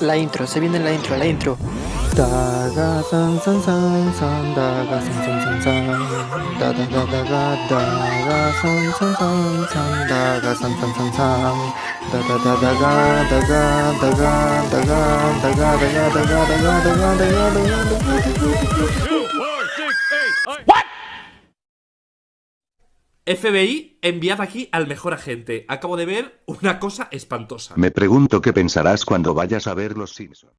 La intro, se viene la intro, la intro. FBI, enviad aquí al mejor agente. Acabo de ver una cosa espantosa. Me pregunto qué pensarás cuando vayas a ver Los Simpson.